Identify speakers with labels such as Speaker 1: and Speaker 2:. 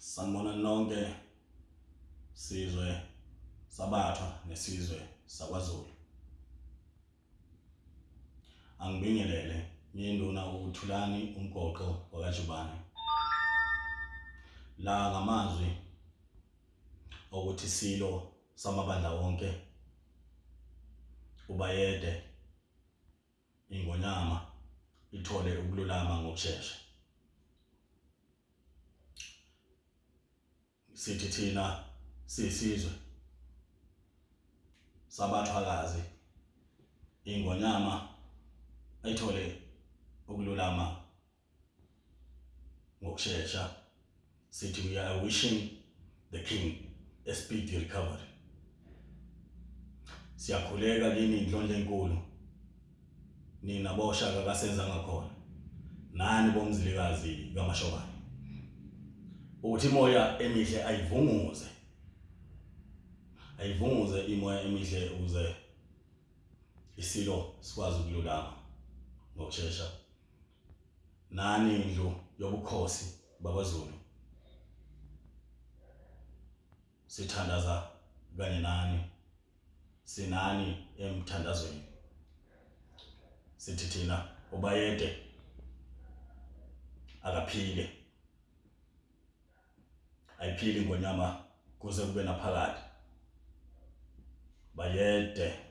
Speaker 1: Sanibona nonke sizwe sabathwa nesizwe sakwaZulu. Angibingelele ngiyinduna uthulani umgoqo wakajubane. La ngamazwi okuthi silo samabandla wonke ubayede ingonyama ithole ukululama ngokusheshsha. Sithi thina siyisizwe. Sabathwakazi ingonyama ayithole ukululama ngokusheshsha sithi we are wishing the king a speedy recovery. Siyakhuleka kini indlondlo enkulu? Nina boshaka kasenza ngakhona nani bomzilikazi kaMashobane? Ukuthi imoya emihle ayivunguze. Ayivunguze imoya emihle ukuze isilo sikwazi ukululama ngokusheshsha nani indlu yobukhosi bakwaZulu? Sithandaza kanye nani? Sinani emthandazweni? Sithi thina ubayede akaphile. Ayiphili ngonyama kuze kube naphakade. Bayede